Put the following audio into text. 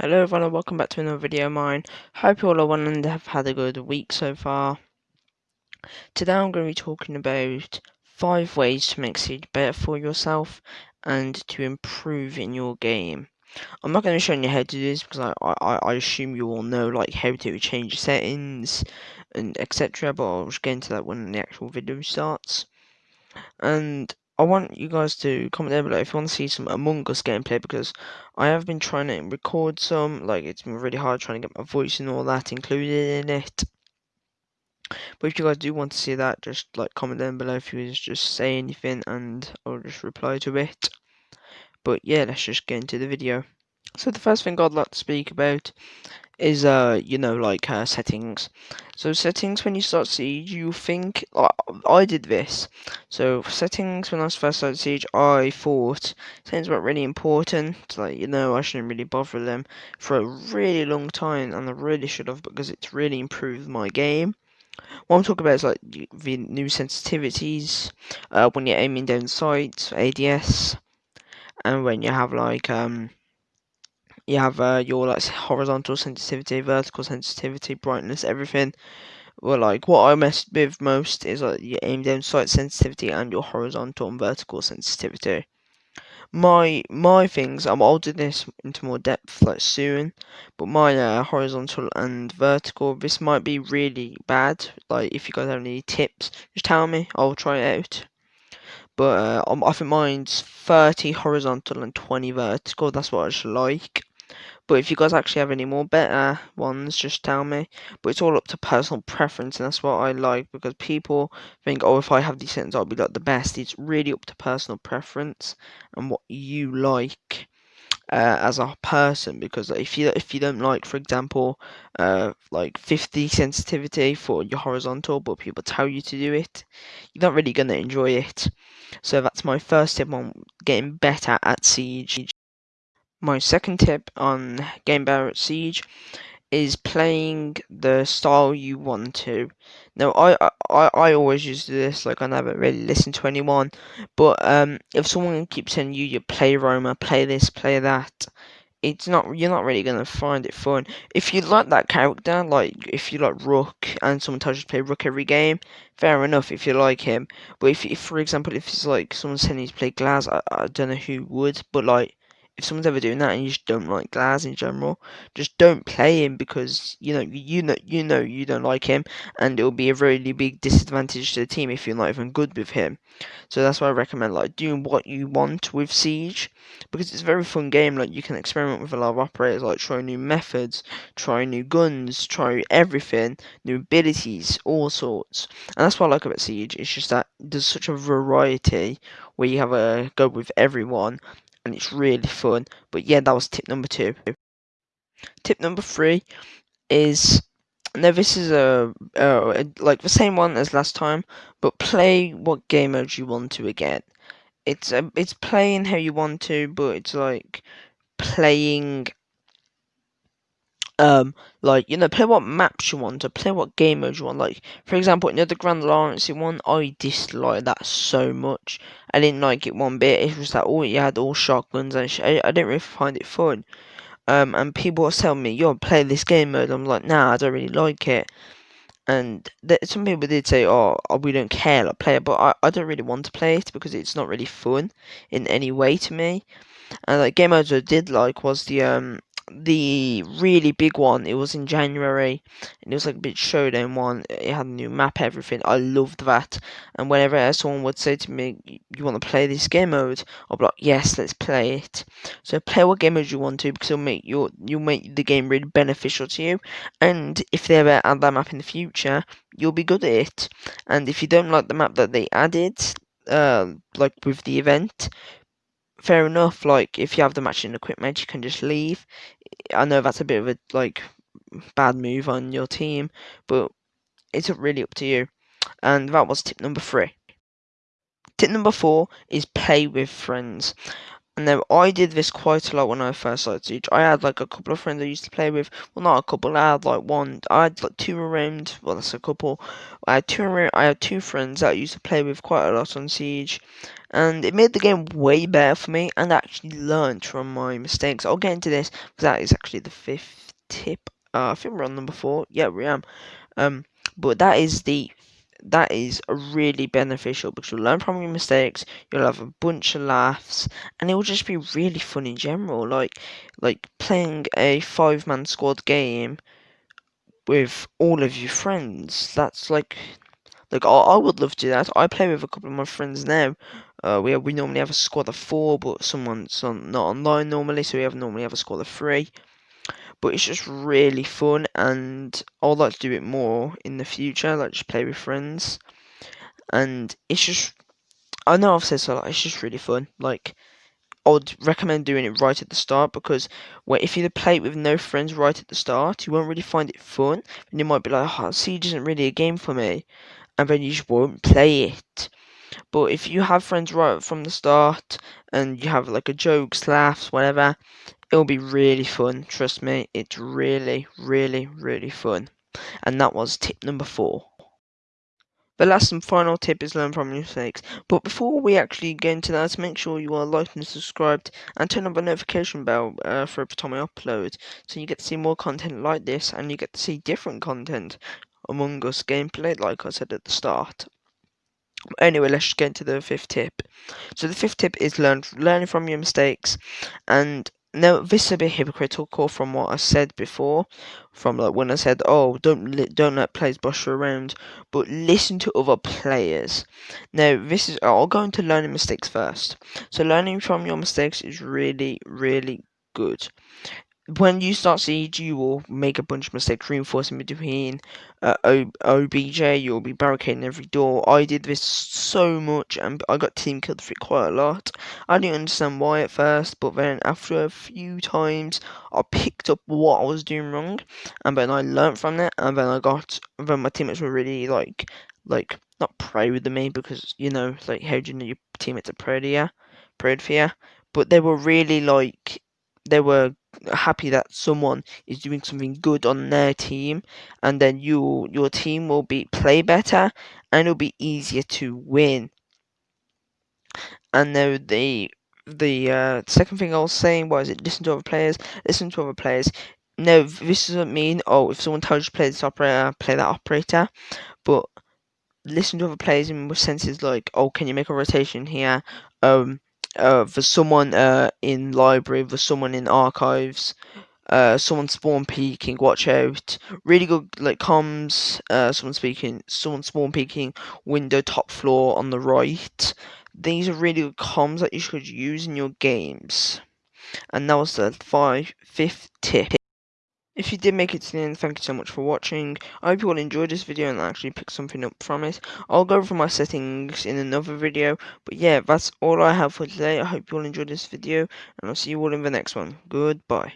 Hello everyone and welcome back to another video of mine. Hope you all are well and have had a good week so far. Today I'm going to be talking about 5 ways to make Siege better for yourself and to improve in your game. I'm not going to show you how to do this because I, I, I assume you all know like how to change settings and etc but I'll just get into that when the actual video starts. And I want you guys to comment down below if you want to see some Among Us gameplay because I have been trying to record some, like it's been really hard trying to get my voice and all that included in it. But if you guys do want to see that, just like comment down below if you just say anything and I'll just reply to it. But yeah, let's just get into the video. So the first thing I'd like to speak about is uh you know like uh, settings. So settings when you start siege you think uh, I did this. So settings when I first started siege I thought settings weren't really important like you know I shouldn't really bother them for a really long time and I really should have because it's really improved my game. What I'm talking about is like the new sensitivities uh, when you're aiming down sights ADS and when you have like um you have uh, your like horizontal sensitivity, vertical sensitivity, brightness, everything. Well, like what I mess with most is like your aim down sight sensitivity and your horizontal and vertical sensitivity. My my things, um, I'll do this into more depth like soon, but my uh, horizontal and vertical, this might be really bad. Like if you guys have any tips, just tell me. I'll try it out. But uh, um, I think mine's 30 horizontal and 20 vertical. That's what I like. But if you guys actually have any more better ones, just tell me. But it's all up to personal preference, and that's what I like because people think, oh, if I have these settings, I'll be like the best. It's really up to personal preference and what you like. Uh, as a person because if you if you don't like for example uh, like 50 sensitivity for your horizontal but people tell you to do it you're not really going to enjoy it so that's my first tip on getting better at siege my second tip on Game Better Siege is playing the style you want to. Now, I, I, I always use this, like, I never really listen to anyone, but um, if someone keeps telling you, you play Roma, play this, play that, it's not, you're not really going to find it fun. If you like that character, like, if you like Rook, and someone tells you to play Rook every game, fair enough if you like him, but if, if for example, if it's like, someone's telling you to play Glaz, I, I don't know who would, but like, if someone's ever doing that and you just don't like Glaz in general, just don't play him because you know you know you know you don't like him, and it will be a really big disadvantage to the team if you're not even good with him. So that's why I recommend like doing what you want with Siege because it's a very fun game. Like you can experiment with a lot of operators, like try new methods, try new guns, try everything, new abilities, all sorts. And that's what I like about Siege. It's just that there's such a variety where you have a go with everyone and it's really fun. But yeah, that was tip number two. Tip number three is now this is a, uh, like the same one as last time, but play what game mode you want to again. It's a, it's playing how you want to, but it's like playing um like you know play what maps you want to play what game modes you want. Like for example you know the Grand Larceny one i disliked that so much. I didn't like it one bit. It was that all you had all shotguns and I, I didn't really find it fun. Um and people were telling me yo play this game mode. I'm like nah i don't really like it. And th- some people did say oh, oh we don't care like play it. But I, I don't really want to play it because it's not really fun in any way to me. And like game modes I did like was the um the really big one. It was in January, and it was like a bit showdown one. It had a new map, everything. I loved that. And whenever someone would say to me, "You want to play this game mode?" I'd be like, "Yes, let's play it." So play what game mode you want to, because it'll make your you'll make the game really beneficial to you. And if they ever add that map in the future, you'll be good at it. And if you don't like the map that they added, uh, like with the event, fair enough. Like if you have the matching equipment, you can just leave. I know that's a bit of a like bad move on your team, but it's really up to you. And that was tip number three. Tip number four is play with friends. And now I did this quite a lot when I first started Siege. I had like a couple of friends I used to play with. Well, not a couple. I had like one. I had like two around. Well, that's a couple. I had two around. I had two friends that I used to play with quite a lot on Siege, and it made the game way better for me. And I actually learned from my mistakes. I'll get into this because that is actually the fifth tip. Uh, I think we're on number four. Yeah, we am. Um, but that is the that is really beneficial because you'll learn from your mistakes, you'll have a bunch of laughs, and it will just be really fun in general. Like like playing a five man squad game with all of your friends. That's like like I, I would love to do that. I play with a couple of my friends now. Uh, we we normally have a squad of four, but someone's on, not online normally, so we have normally have a squad of three but it's just really fun and I'd like to do it more in the future, like just play with friends. And it's just, I know I've said so, like, it's just really fun. Like, I would recommend doing it right at the start because if you play it with no friends right at the start, you won't really find it fun. And you might be like, oh, Siege isn't really a game for me. And then you just won't play it. But if you have friends right from the start and you have like a jokes, laughs, whatever, it'll be really fun. Trust me, it's really, really, really fun. And that was tip number four. The last and final tip is learn from your mistakes. But before we actually get into that, make sure you are liked and subscribed and turn on the notification bell uh, for every time I upload. So you get to see more content like this and you get to see different content Among Us gameplay, like I said at the start. Anyway, let's get into the fifth tip. So the fifth tip is learn learning from your mistakes and now this is a bit hypocritical from what I said before, from like when I said, "Oh, don't li- don't let players boss you around," but listen to other players. Now this is I'll go into learning mistakes first. So learning from your mistakes is really really good when you start Siege, you will make a bunch of mistakes reinforcing between uh, OBJ. You'll be barricading every door. I did this so much, and I got team killed for it quite a lot. I didn't understand why at first, but then after a few times, I picked up what I was doing wrong, and then I learned from it, and then I got. Then my teammates were really like, like not proud of me because you know, like how do you know your teammates are proud of you, proud for you, but they were really like they were happy that someone is doing something good on their team and then you your team will be play better and it'll be easier to win. And now the the uh, second thing I was saying was it listen to other players listen to other players. No this doesn't mean oh if someone tells you to play this operator play that operator but listen to other players in senses like oh can you make a rotation here? Um uh, for someone uh, in library, for someone in archives, uh, someone spawn peeking, watch out. Really good like comms, uh, someone speaking, someone spawn peeking, window top floor on the right. These are really good comms that you should use in your games. And that was the five, fifth tip. If you did make it to the end, thank you so much for watching. I hope you all enjoyed this video and actually picked something up from it. I'll go over my settings in another video. But yeah, that's all I have for today. I hope you all enjoyed this video. And I'll see you all in the next one. Goodbye.